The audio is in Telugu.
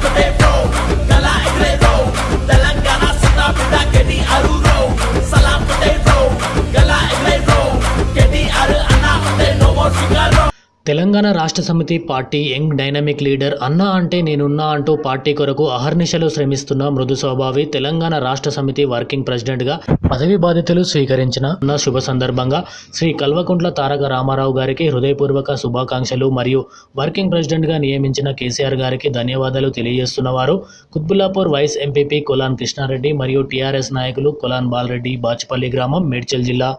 But they తెలంగాణ రాష్ట్ర సమితి పార్టీ యంగ్ డైనమిక్ లీడర్ అన్నా అంటే నేనున్నా అంటూ పార్టీ కొరకు అహర్నిశలు శ్రమిస్తున్న మృదు స్వభావి తెలంగాణ రాష్ట్ర సమితి వర్కింగ్ ప్రెసిడెంట్గా పదవి బాధ్యతలు స్వీకరించిన అన్న శుభ సందర్భంగా శ్రీ కల్వకుంట్ల తారక రామారావు గారికి హృదయపూర్వక శుభాకాంక్షలు మరియు వర్కింగ్ ప్రెసిడెంట్గా నియమించిన కేసీఆర్ గారికి ధన్యవాదాలు తెలియజేస్తున్నవారు కుత్బుల్లాపూర్ వైస్ ఎంపీపీ కొలాన్ కృష్ణారెడ్డి మరియు టీఆర్ఎస్ నాయకులు కొలాన్ బాలరెడ్డి బాచుపల్లి గ్రామం మేడ్చల్ జిల్లా.